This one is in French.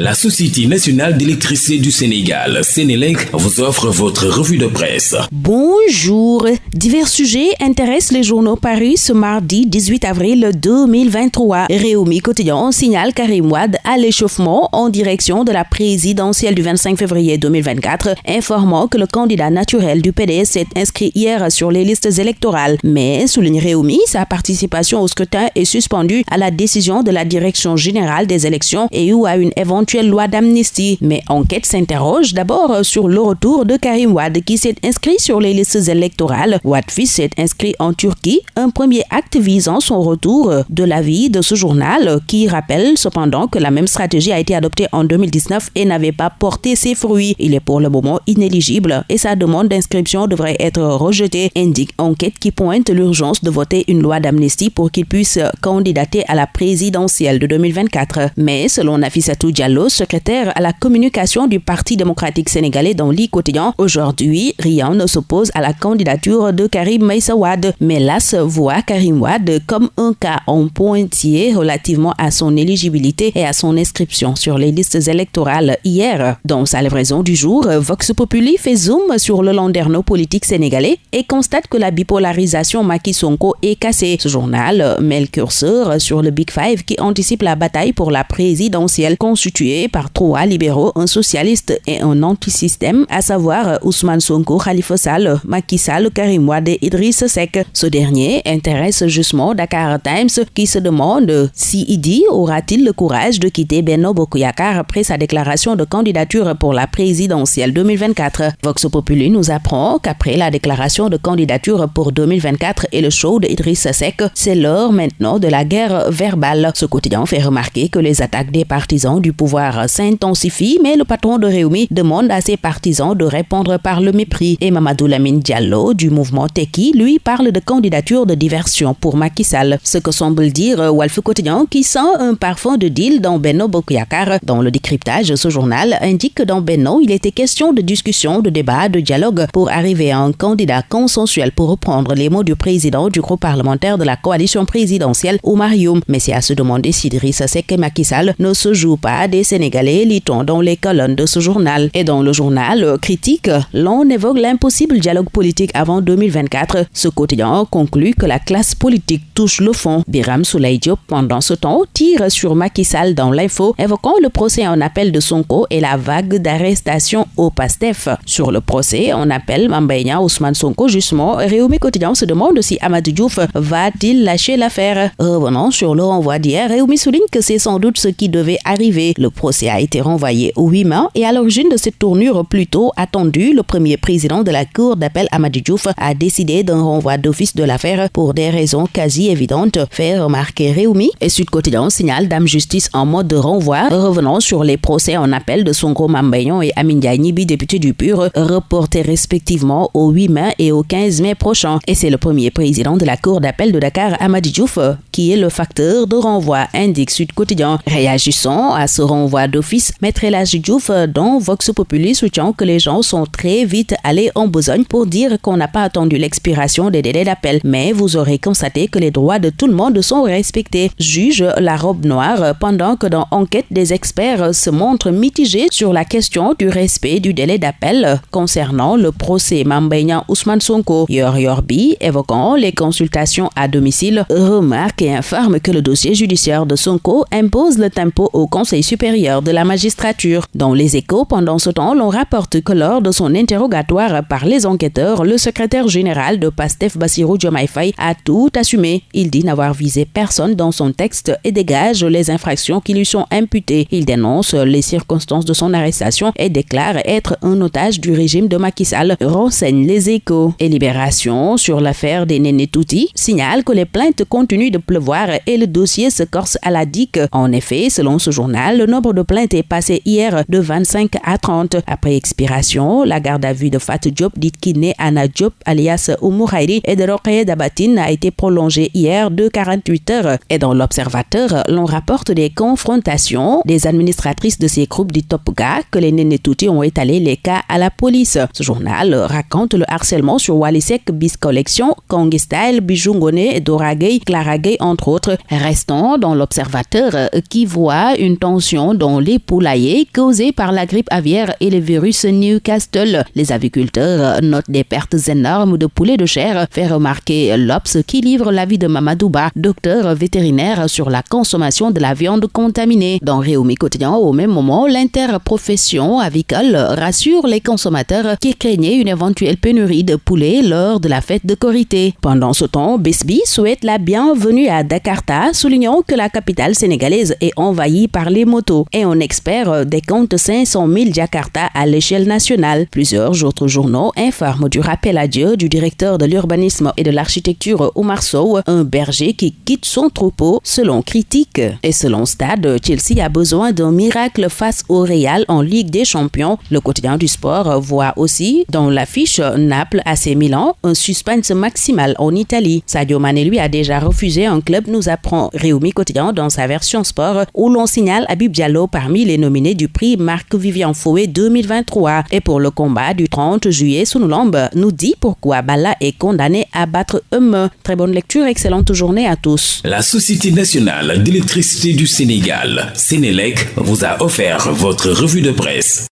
La Société nationale d'électricité du Sénégal, Sénélec, vous offre votre revue de presse. Bonjour. Divers sujets intéressent les journaux parus ce mardi 18 avril 2023. Réumi Quotidien signale Karim Wad à l'échauffement en direction de la présidentielle du 25 février 2024, informant que le candidat naturel du PDS s'est inscrit hier sur les listes électorales. Mais, souligne Réumi, sa participation au scrutin est suspendue à la décision de la Direction générale des élections et ou à une éventuelle loi d'amnistie. Mais enquête s'interroge d'abord sur le retour de Karim Wad qui s'est inscrit sur les listes électorales. Wad fils s'est inscrit en Turquie, un premier acte visant son retour de l'avis de ce journal qui rappelle cependant que la même stratégie a été adoptée en 2019 et n'avait pas porté ses fruits. Il est pour le moment inéligible et sa demande d'inscription devrait être rejetée, indique enquête qui pointe l'urgence de voter une loi d'amnistie pour qu'il puisse candidater à la présidentielle de 2024. Mais selon Nafissatou Diallo, secrétaire à la communication du Parti démocratique sénégalais dans l'I quotidien. Aujourd'hui, rien ne s'oppose à la candidature de Karim Maïsawad, mais l'AS voit Karim Wad comme un cas en pointier relativement à son éligibilité et à son inscription sur les listes électorales hier. Dans sa livraison du jour, Vox Populi fait zoom sur le landerneau politique sénégalais et constate que la bipolarisation Maki Sonko est cassée. Ce journal met le curseur sur le Big Five qui anticipe la bataille pour la présidentielle constituée par trois libéraux, un socialiste et un anti-système, à savoir Ousmane Sonko, Khalifa Sall, Macky Karim Wade et Idriss Seck. Ce dernier intéresse justement Dakar Times qui se demande si Idi aura-t-il le courage de quitter Benno Bokuyakar après sa déclaration de candidature pour la présidentielle 2024. Vox Populi nous apprend qu'après la déclaration de candidature pour 2024 et le show de Idriss Seck, c'est l'heure maintenant de la guerre verbale. Ce quotidien fait remarquer que les attaques des partisans du pouvoir s'intensifie, mais le patron de Réumi demande à ses partisans de répondre par le mépris. Et Mamadou Lamine Diallo du mouvement Teki, lui, parle de candidature de diversion pour Macky Sall. Ce que semble dire Walf Quotidien qui sent un parfum de deal dans Benno Bokuyakar. Dans le décryptage, ce journal indique que dans Benno, il était question de discussion, de débat, de dialogue pour arriver à un candidat consensuel pour reprendre les mots du président du groupe parlementaire de la coalition présidentielle, Oumar Youm. Mais c'est à se demander si Idrissa Seck et Macky ne se jouent pas des Sénégalais, lit-on dans les colonnes de ce journal. Et dans le journal critique, l'on évoque l'impossible dialogue politique avant 2024. Ce quotidien conclut que la classe politique touche le fond. Biram Souley pendant ce temps, tire sur Macky Sall dans l'info, évoquant le procès en appel de Sonko et la vague d'arrestation au PASTEF. Sur le procès en appel Mambaïna Ousmane Sonko, justement, Réumi Quotidien se demande si Amadou Diouf va-t-il lâcher l'affaire. Revenant sur le renvoi d'hier, Réumi souligne que c'est sans doute ce qui devait arriver. Le procès a été renvoyé au 8 mai et à l'origine de cette tournure plutôt attendue, le premier président de la Cour d'appel Amadou Diouf a décidé d'un renvoi d'office de l'affaire pour des raisons quasi évidentes, fait remarquer Réumi. Et Sud Quotidien signale Dame Justice en mode de renvoi, revenant sur les procès en appel de Sonko Mambayon et Amin Nibi, député du PUR, reportés respectivement au 8 mai et au 15 mai prochain. Et c'est le premier président de la Cour d'appel de Dakar, Amadou Diouf, qui est le facteur de renvoi, indique Sud Quotidien. Réagissant à ce renvoi, voix d'office, Maître Elage Diouf dans Vox Populi soutient que les gens sont très vite allés en besogne pour dire qu'on n'a pas attendu l'expiration des délais d'appel. Mais vous aurez constaté que les droits de tout le monde sont respectés. Juge la robe noire pendant que dans Enquête des experts se montrent mitigés sur la question du respect du délai d'appel concernant le procès Mambeignan Ousmane Sonko. Yor Yorbi, évoquant les consultations à domicile, remarque et informe que le dossier judiciaire de Sonko impose le tempo au Conseil supérieur de la magistrature. Dans les échos, pendant ce temps, l'on rapporte que lors de son interrogatoire par les enquêteurs, le secrétaire général de PASTEF Bassirou Diomaye a tout assumé. Il dit n'avoir visé personne dans son texte et dégage les infractions qui lui sont imputées. Il dénonce les circonstances de son arrestation et déclare être un otage du régime de Macky Sall, renseigne les échos. Et Libération, sur l'affaire des Néné Touti, signale que les plaintes continuent de pleuvoir et le dossier se corse à la dique. En effet, selon ce journal, le nombre de plainte est passé hier de 25 à 30. Après expiration, la garde à vue de Fat Diop, dite kiné Anna Diop, alias Oumourairi, et de Rokhaya Dabatine a été prolongée hier de 48 heures. Et dans l'Observateur, l'on rapporte des confrontations des administratrices de ces groupes dits Topga que les Nénétouti ont étalé les cas à la police. Ce journal raconte le harcèlement sur Walisek Bis Collection, Kongi Style, Bijungone, Doragay, Claragay, entre autres. Restons dans l'Observateur qui voit une tension dans les poulaillers causés par la grippe aviaire et le virus Newcastle. Les aviculteurs notent des pertes énormes de poulets de chair, fait remarquer l'Obs qui livre l'avis de Mamadouba, docteur vétérinaire sur la consommation de la viande contaminée. Dans Réumi Quotidien, au même moment, l'interprofession avicole rassure les consommateurs qui craignaient une éventuelle pénurie de poulet lors de la fête de Corité. Pendant ce temps, Bisby souhaite la bienvenue à Dakarta, soulignant que la capitale sénégalaise est envahie par les motos et on espère des comptes 500 000 Jakarta à l'échelle nationale. Plusieurs autres journaux informent du rappel à Dieu du directeur de l'urbanisme et de l'architecture Omar Sow, un berger qui quitte son troupeau selon critique. Et selon Stade, Chelsea a besoin d'un miracle face au Real en Ligue des Champions. Le quotidien du sport voit aussi dans l'affiche Naples AC Milan un suspense maximal en Italie. Sadio Mane lui a déjà refusé un club, nous apprend Réumi Quotidien dans sa version sport où l'on signale Abib Diallo parmi les nominés du prix Marc Vivian Fouet 2023. Et pour le combat du 30 juillet, Sunoulambe nous dit pourquoi Bala est condamné à battre Hume. Très bonne lecture, excellente journée à tous. La Société nationale d'électricité du Sénégal, Sénélec, vous a offert votre revue de presse.